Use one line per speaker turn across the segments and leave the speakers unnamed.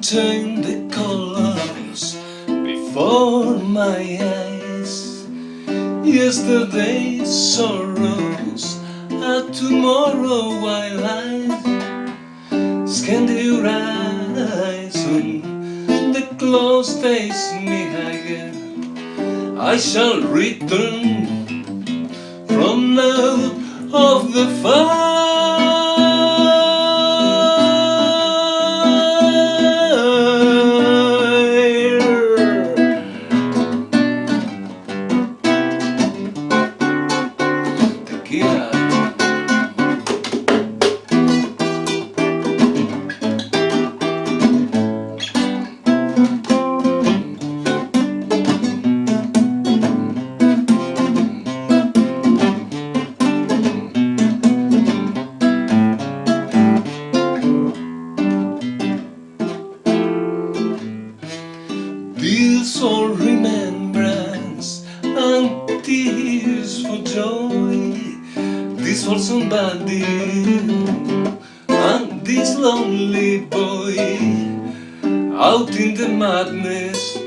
Unchain the colors before my eyes. Yesterday's sorrows are tomorrow I scan the horizon. The close face me again I shall return For remembrance. And tears for joy. This for somebody and this lonely boy. Out in the madness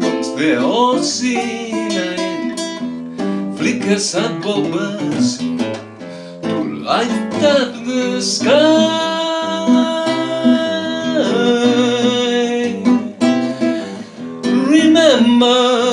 once the ocean night Flickers above us to light up the sky remember